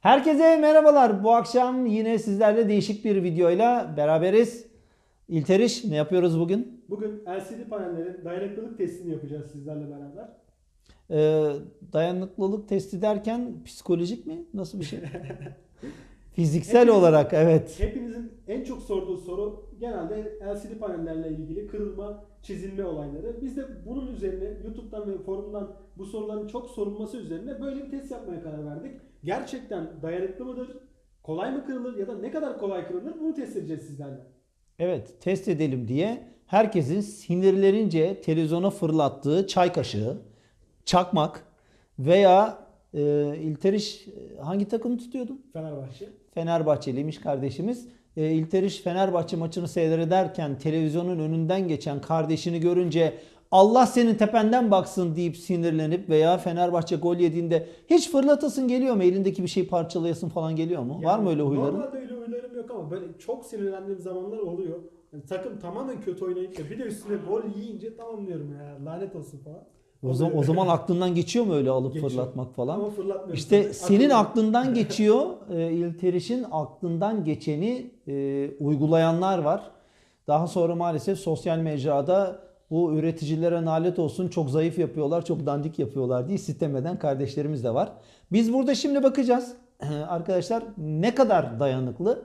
Herkese merhabalar. Bu akşam yine sizlerle değişik bir videoyla beraberiz. İlteriş ne yapıyoruz bugün? Bugün LCD panellerin dayanıklılık testini yapacağız sizlerle beraber. Ee, dayanıklılık testi derken psikolojik mi? Nasıl bir şey? Fiziksel Hepimiz- olarak evet. Hepinizin en çok sorduğu soru genelde LCD panellerle ilgili kırılma, çizilme olayları. Biz de bunun üzerine YouTube'dan ve forumdan bu soruların çok sorulması üzerine böyle bir test yapmaya karar verdik. Gerçekten dayanıklı mıdır? Kolay mı kırılır ya da ne kadar kolay kırılır bunu test edeceğiz sizlerle. Evet test edelim diye herkesin sinirlerince televizyona fırlattığı çay kaşığı, çakmak veya e, İlteriş hangi takımı tutuyordun? Fenerbahçe. Fenerbahçeliymiş kardeşimiz. E, İlteriş Fenerbahçe maçını seyrederken televizyonun önünden geçen kardeşini görünce Allah senin tependen baksın deyip sinirlenip veya Fenerbahçe gol yediğinde hiç fırlatasın geliyor mu? Elindeki bir şey parçalayasın falan geliyor mu? Var mı öyle huyların? Normalde öyle huylarım yok ama böyle çok sinirlendiğim zamanlar oluyor. Yani takım tamamen kötü oynayıp da bir de üstüne gol yiyince tamam diyorum ya lanet olsun falan. O zaman, o zaman aklından geçiyor mu öyle alıp Geçiyor. fırlatmak falan? Ama fırlatmıyorum. İşte Tabii senin aklından geçiyor. E, İlteriş'in aklından geçeni e, uygulayanlar var. Daha sonra maalesef sosyal mecrada bu üreticilere nalet olsun çok zayıf yapıyorlar, çok dandik yapıyorlar diye sitem eden kardeşlerimiz de var. Biz burada şimdi bakacağız. Arkadaşlar ne kadar dayanıklı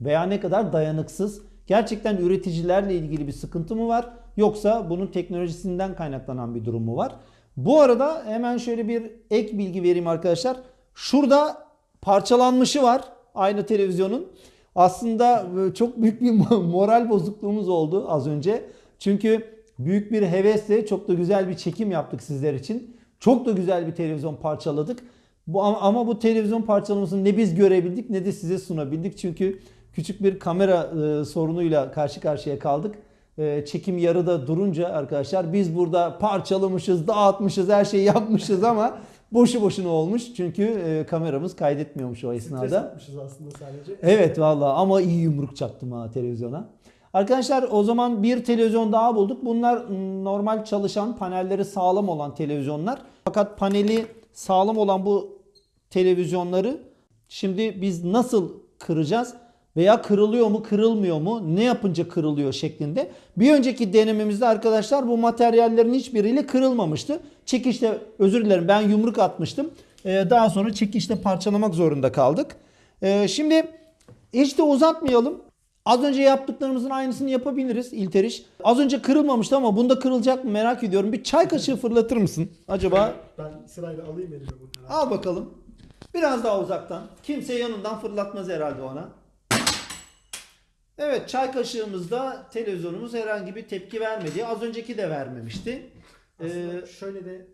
veya ne kadar dayanıksız? Gerçekten üreticilerle ilgili bir sıkıntı mı var? Yoksa bunun teknolojisinden kaynaklanan bir durum mu var? Bu arada hemen şöyle bir ek bilgi vereyim arkadaşlar. Şurada parçalanmışı var aynı televizyonun. Aslında e, çok büyük bir moral bozukluğumuz oldu az önce. Çünkü büyük bir hevesle çok da güzel bir çekim yaptık sizler için. Çok da güzel bir televizyon parçaladık. Bu ama, ama bu televizyon parçalamasını ne biz görebildik ne de size sunabildik. Çünkü küçük bir kamera e, sorunuyla karşı karşıya kaldık. E, çekim yarıda durunca arkadaşlar biz burada parçalamışız, dağıtmışız, her şeyi yapmışız ama boşu boşuna olmuş. Çünkü e, kameramız kaydetmiyormuş o Stres esnada. atmışız aslında sadece. Evet valla ama iyi yumruk çaktım ha televizyona. Arkadaşlar o zaman bir televizyon daha bulduk. Bunlar normal çalışan, panelleri sağlam olan televizyonlar. Fakat paneli sağlam olan bu televizyonları şimdi biz nasıl kıracağız? Veya kırılıyor mu, kırılmıyor mu? Ne yapınca kırılıyor şeklinde. Bir önceki denememizde arkadaşlar bu materyallerin hiçbiriyle kırılmamıştı. Çekişte özür dilerim ben yumruk atmıştım. Ee, daha sonra çekişte parçalamak zorunda kaldık. Ee, şimdi hiç de uzatmayalım. Az önce yaptıklarımızın aynısını yapabiliriz İlteriş. Az önce kırılmamıştı ama bunda kırılacak mı merak ediyorum. Bir çay kaşığı fırlatır mısın acaba? Ben sırayla alayım elime bunları. Al bakalım. Biraz daha uzaktan. Kimse yanından fırlatmaz herhalde ona. Evet çay kaşığımızda televizyonumuz herhangi bir tepki vermedi. Az önceki de vermemişti. Aslında Ee, şöyle de.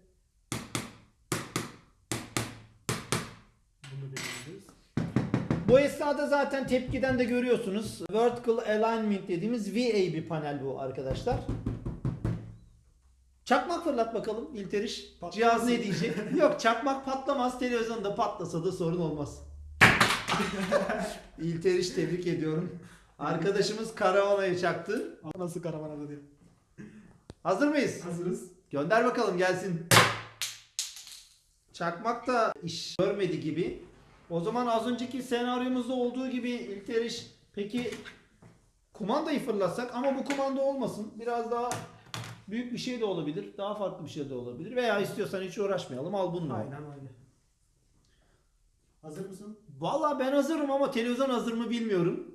Bu esnada zaten tepkiden de görüyorsunuz. Vertical Alignment dediğimiz VA bir panel bu arkadaşlar. Çakmak fırlat bakalım İlteriş. Patlamaz Cihaz ne diyecek? Yok çakmak patlamaz. Televizyonda patlasa da sorun olmaz. İlteriş tebrik ediyorum. Arkadaşımız karavanayı çaktı. Nasıl karavana diyor. Hazır mıyız? Hazırız. Gönder bakalım gelsin. Çakmak da iş görmedi gibi. O zaman az önceki senaryomuzda olduğu gibi İlteriş peki kumandayı fırlatsak ama bu kumanda olmasın. Biraz daha büyük bir şey de olabilir. Daha farklı bir şey de olabilir. Veya istiyorsan hiç uğraşmayalım. Al bununla. Aynen öyle. Hazır mısın? Valla ben hazırım ama televizyon hazır mı bilmiyorum.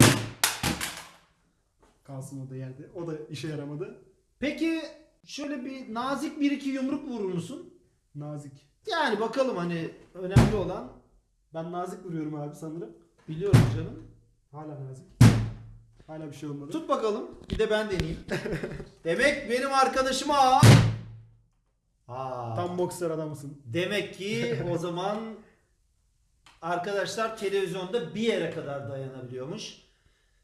Kalsın o da yerde. O da işe yaramadı. Peki şöyle bir nazik bir iki yumruk vurur musun? Nazik. Yani bakalım hani önemli olan Ben nazik vuruyorum abi sanırım. biliyorum canım. Hala nazik. Hala bir şey olmadı. Tut bakalım. Bir de ben deneyeyim. Demek benim arkadaşıma Aa, Tam boksör adamısın. Demek ki o zaman arkadaşlar televizyonda bir yere kadar dayanabiliyormuş.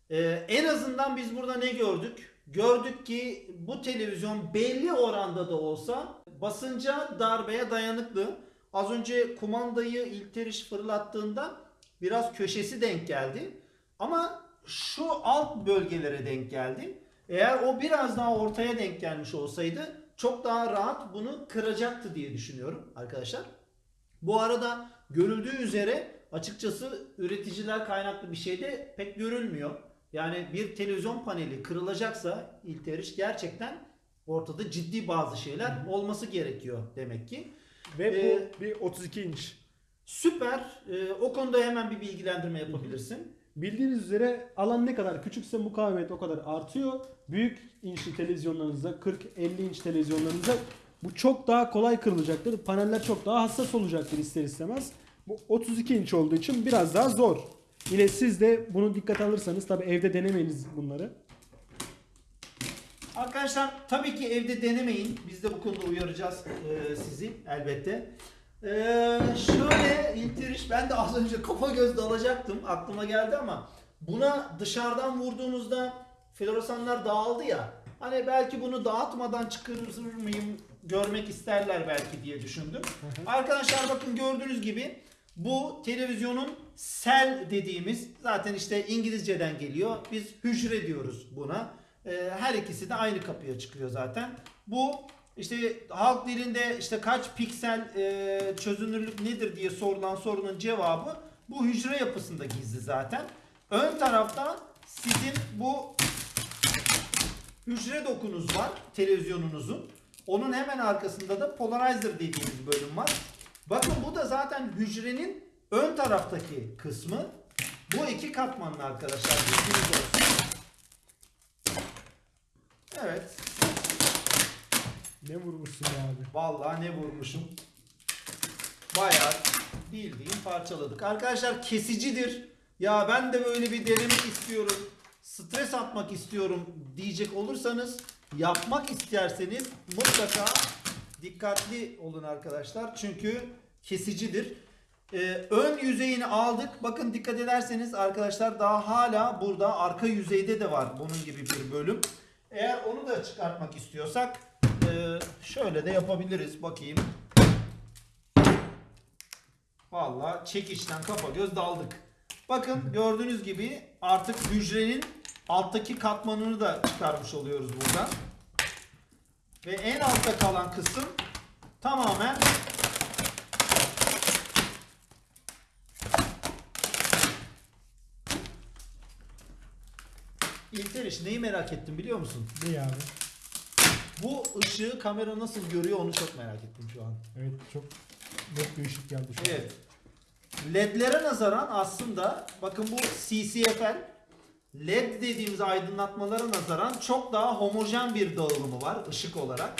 Ee, en azından biz burada ne gördük? Gördük ki bu televizyon belli oranda da olsa basınca darbeye dayanıklı. Az önce kumandayı İlteriş fırlattığında biraz köşesi denk geldi. Ama şu alt bölgelere denk geldi. Eğer o biraz daha ortaya denk gelmiş olsaydı çok daha rahat bunu kıracaktı diye düşünüyorum arkadaşlar. Bu arada görüldüğü üzere açıkçası üreticiler kaynaklı bir şey de pek görülmüyor. Yani bir televizyon paneli kırılacaksa İlteriş gerçekten ortada ciddi bazı şeyler olması gerekiyor demek ki. Ve Ee, bu bir 32 inç. Süper. Ee, o konuda hemen bir bilgilendirme yapabilirsin. Bildiğiniz üzere alan ne kadar küçükse mukavemet o kadar artıyor. Büyük inçli televizyonlarınızda 40-50 inç televizyonlarınızda bu çok daha kolay kırılacaktır. Paneller çok daha hassas olacaktır ister istemez. Bu 32 inç olduğu için biraz daha zor. Yine siz de bunu dikkat alırsanız tabi evde denemeyiniz bunları. Arkadaşlar tabii ki evde denemeyin. Biz de bu konuda uyaracağız e, sizi elbette. E, şöyle İlteriş ben de az önce kafa göz dalacaktım. Aklıma geldi ama buna dışarıdan vurduğunuzda floresanlar dağıldı ya. Hani belki bunu dağıtmadan çıkarır mıyım görmek isterler belki diye düşündüm. Arkadaşlar bakın gördüğünüz gibi bu televizyonun sel dediğimiz zaten işte İngilizceden geliyor. Biz hücre diyoruz buna. Ee, her ikisi de aynı kapıya çıkıyor zaten. Bu işte halk dilinde işte kaç piksel e, çözünürlük nedir diye sorulan sorunun cevabı bu hücre yapısında gizli zaten. Ön tarafta sizin bu hücre dokunuz var televizyonunuzun. Onun hemen arkasında da polarizer dediğimiz bölüm var. Bakın bu da zaten hücrenin ön taraftaki kısmı. Bu iki katmanlı arkadaşlar bilginiz olsun. Evet. Ne vurmuşsun abi? Vallahi ne vurmuşum. Bayağı bildiğin parçaladık. Arkadaşlar kesicidir. Ya ben de böyle bir denemek istiyorum. Stres atmak istiyorum diyecek olursanız yapmak isterseniz mutlaka dikkatli olun arkadaşlar. Çünkü kesicidir. Ee, ön yüzeyini aldık. Bakın dikkat ederseniz arkadaşlar daha hala burada arka yüzeyde de var bunun gibi bir bölüm. Eğer onu da çıkartmak istiyorsak e, şöyle de yapabiliriz. Bakayım. Vallahi çekişten kafa göz daldık. Bakın gördüğünüz gibi artık hücrenin alttaki katmanını da çıkarmış oluyoruz burada. Ve en altta kalan kısım tamamen İlter iş neyi merak ettim biliyor musun? Ne abi? Bu ışığı kamera nasıl görüyor onu çok merak ettim şu an. Evet çok net bir ışık geldi şu an. Evet. LED'lere nazaran aslında bakın bu CCFL LED dediğimiz aydınlatmalara nazaran çok daha homojen bir dağılımı var ışık olarak.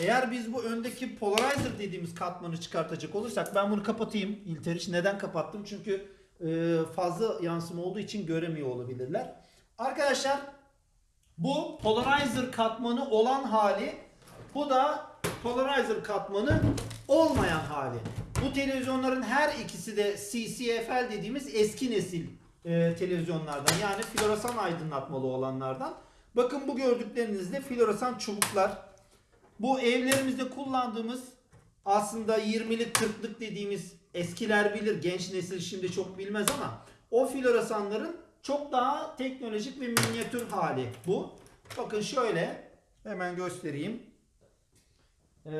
Eğer biz bu öndeki polarizer dediğimiz katmanı çıkartacak olursak ben bunu kapatayım İlteriş. Neden kapattım? Çünkü e, fazla yansıma olduğu için göremiyor olabilirler. Arkadaşlar bu polarizer katmanı olan hali bu da polarizer katmanı olmayan hali. Bu televizyonların her ikisi de CCFL dediğimiz eski nesil e, televizyonlardan yani floresan aydınlatmalı olanlardan. Bakın bu gördüklerinizde floresan çubuklar. Bu evlerimizde kullandığımız aslında 20'lik 40'lık dediğimiz eskiler bilir. Genç nesil şimdi çok bilmez ama o floresanların çok daha teknolojik ve minyatür hali bu. Bakın şöyle hemen göstereyim. Ee,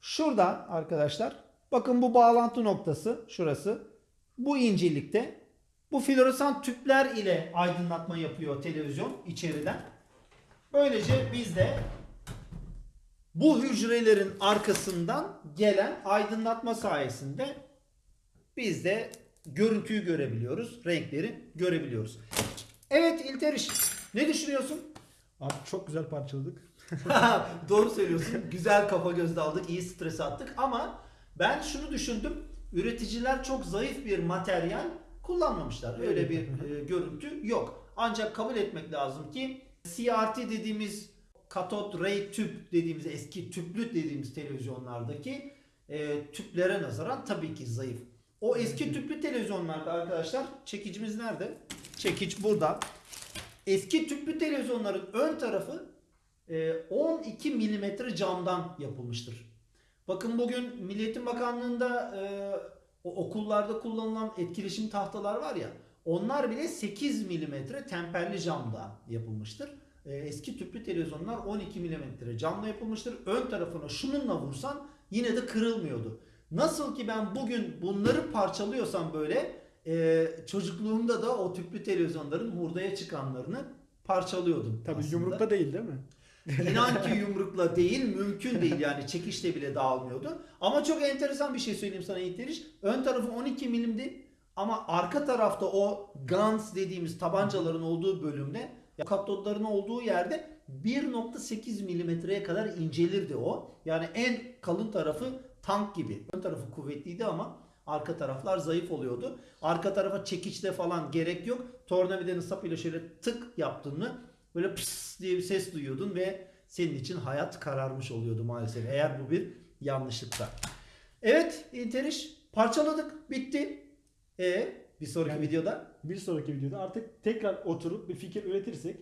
şurada arkadaşlar bakın bu bağlantı noktası şurası. Bu incelikte bu floresan tüpler ile aydınlatma yapıyor televizyon içeriden. Böylece biz de bu hücrelerin arkasından gelen aydınlatma sayesinde biz de görüntüyü görebiliyoruz, renkleri görebiliyoruz. Evet İlteriş, ne düşünüyorsun? Abi çok güzel parçaladık. Doğru söylüyorsun. Güzel kafa göz daldık, iyi stres attık ama ben şunu düşündüm. Üreticiler çok zayıf bir materyal kullanmamışlar. Öyle bir e, görüntü yok. Ancak kabul etmek lazım ki CRT dediğimiz katot ray tüp dediğimiz eski tüplü dediğimiz televizyonlardaki e, tüplere nazaran tabii ki zayıf. O eski tüplü televizyonlarda arkadaşlar çekicimiz nerede? Çekiç burada. Eski tüplü televizyonların ön tarafı e, 12 milimetre camdan yapılmıştır. Bakın bugün Milliyetin Bakanlığı'nda e, o okullarda kullanılan etkileşim tahtalar var ya onlar bile 8 milimetre temperli camda yapılmıştır. E, eski tüplü televizyonlar 12 milimetre camla yapılmıştır. Ön tarafına şununla vursan yine de kırılmıyordu. Nasıl ki ben bugün bunları parçalıyorsam böyle e, çocukluğumda da o tüplü televizyonların hurdaya çıkanlarını parçalıyordum. Tabii aslında. yumrukta değil değil mi? İnan ki yumrukla değil, mümkün değil yani çekişle bile dağılmıyordu. Ama çok enteresan bir şey söyleyeyim sana İlteriş. Ön tarafı 12 milimdi ama arka tarafta o guns dediğimiz tabancaların olduğu bölümde katodların olduğu yerde 1.8 milimetreye kadar incelirdi o. Yani en kalın tarafı tank gibi. Ön tarafı kuvvetliydi ama arka taraflar zayıf oluyordu. Arka tarafa çekiçte falan gerek yok. Tornavidanın sapıyla şöyle tık yaptın mı böyle pıs diye bir ses duyuyordun ve senin için hayat kararmış oluyordu maalesef. Eğer bu bir yanlışlıksa. Evet İnteriş parçaladık bitti. E bir sonraki Yani- videoda Bir sonraki videoda artık tekrar oturup bir fikir üretirsek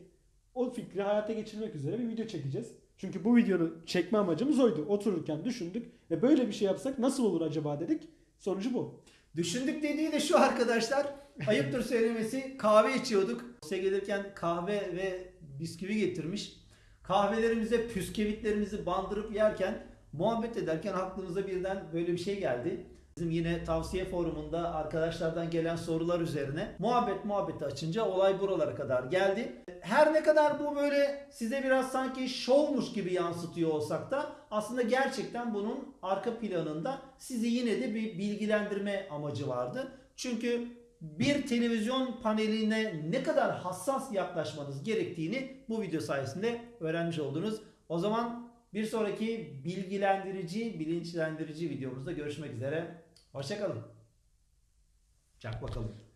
o fikri hayata geçirmek üzere bir video çekeceğiz. Çünkü bu videonu çekme amacımız oydu. Otururken düşündük ve böyle bir şey yapsak nasıl olur acaba dedik. Sonucu bu. Düşündük dediği de şu arkadaşlar. Ayıptır söylemesi kahve içiyorduk. Size gelirken kahve ve bisküvi getirmiş. Kahvelerimize püskevitlerimizi bandırıp yerken muhabbet ederken aklımıza birden böyle bir şey geldi. Bizim yine tavsiye forumunda arkadaşlardan gelen sorular üzerine muhabbet muhabbeti açınca olay buralara kadar geldi. Her ne kadar bu böyle size biraz sanki şovmuş gibi yansıtıyor olsak da aslında gerçekten bunun arka planında sizi yine de bir bilgilendirme amacı vardı. Çünkü bir televizyon paneline ne kadar hassas yaklaşmanız gerektiğini bu video sayesinde öğrenmiş oldunuz. O zaman bir sonraki bilgilendirici, bilinçlendirici videomuzda görüşmek üzere. Hoşçakalın. Çak bakalım.